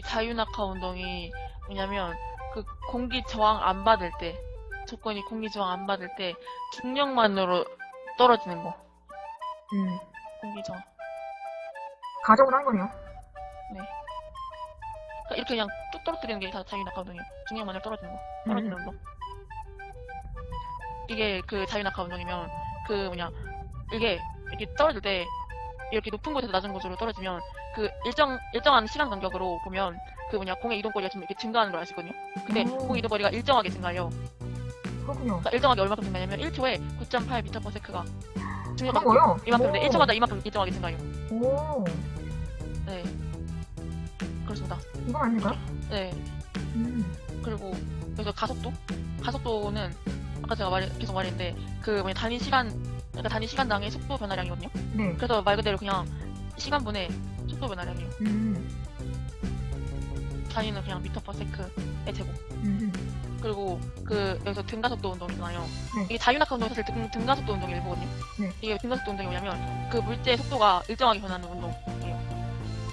이 자유낙하 운동이 뭐냐면 그 공기 저항 안 받을 때 조건이 공기 저항 안 받을 때 중력만으로 떨어지는 거. 음. 공기 저항. 가정으로 한 거네요. 그러니까 이렇게 그냥 뚝 떨어뜨리는 게 다 자유낙하 운동이에요. 중력만으로 떨어지는 거. 떨어지는 음. 운동. 이게 그 자유낙하 운동이면 그 뭐냐 이게 이렇게 떨어질 때 이렇게 높은 곳에서 낮은 곳으로 떨어지면 그 일정 일정한 시간 간격으로 보면 그 뭐냐 공의 이동 거리가 좀 이렇게 증가하는 걸 있거든요. 근데 오. 공의 이동 거리가 일정하게 증가해요. 그렇군요. 그러니까 일정하게 얼마큼 증가냐면 1초에 9.8m/s가 중력가 그런 거요? 이만큼인데 오. 1초마다 이만큼 일정하게 증가해요. 오, 네. 그렇습니다. 이건 아닌가? 네. 음. 그리고 그래서 가속도? 가속도는 아까 제가 말 계속 말했는데 그 뭐냐 단위 시간 그러니까 단위 시간당의 속도 변화량이거든요. 네. 그래서 말 그대로 그냥 시간분의 속도 변화량이에요. 음. 단위는 그냥 미터 퍼 세크의 제곱. 음. 그리고 그 여기서 등가속도 운동이잖아요. 네. 이게 자유낙하 운동이 사실 등, 등가속도 운동의 일부거든요. 네. 이게 등가속도 운동이 뭐냐면 그 물체의 속도가 일정하게 변하는 운동이에요.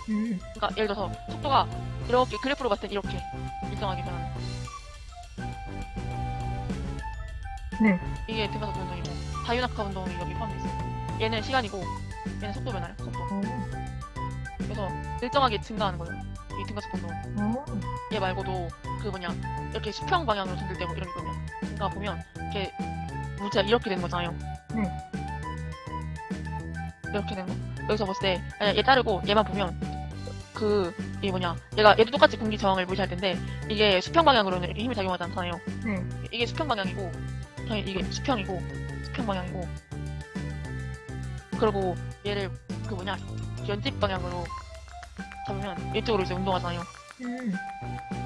음. 그러니까 예를 들어서 속도가 이렇게 그래프로 봤을 때 이렇게 일정하게 변하는. 네. 이게 등가속도 운동이고 자유낙하 운동이 여기 포함되어 있어요. 얘는 시간이고 얘는 속도 변화요. 속도. 오. 그래서 일정하게 증가하는 거예요. 이 등가속도 운동은. 오. 얘 말고도 그 뭐냐 이렇게 수평 방향으로 전들되고 이런 게 있거든요. 그러니까 보면 이렇게 물체가 이렇게 되는 거잖아요. 네. 이렇게 되는 거. 여기서 봤을 때 아니, 얘 따르고 얘만 보면 그 이게 뭐냐 얘가 얘도 똑같이 공기 저항을 무시할 텐데 이게 수평 방향으로는 이렇게 힘이 작용하지 않잖아요. 네. 이게 수평 방향이고 이게 수평이고 수평 방향이고 그리고 얘를 그 뭐냐 연집 방향으로 잡으면 이쪽으로 이제 운동하잖아요. 음.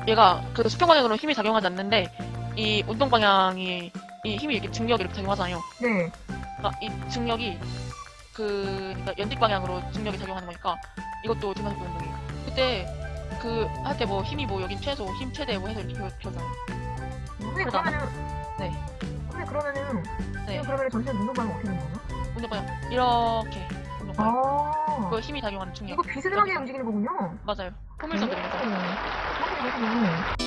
얘가 그 수평 방향으로 힘이 작용하지 않는데 이 운동 방향이 이 힘이 이렇게 증력이 이렇게 작용하잖아요. 네. 그러니까 이 증력이 그 그러니까 연직 방향으로 증력이 작용하는 거니까 이것도 등가속도 운동이에요. 그때 그 할 때 뭐 힘이 뭐 여긴 최소, 힘 최대 뭐 해서 이렇게 표- 표현하잖아요. 근데. 그러면은. 네. 근데 그러면은. 네. 지금 그러면 전체 운동 방법 어떻게 되는 거예요? 방향 이렇게 방향. 아. 그 힘이 작용하는 중력. 이거 비스듬하게 움직이는 거군요. 맞아요. 포물선들이면서. 오. 그렇군요.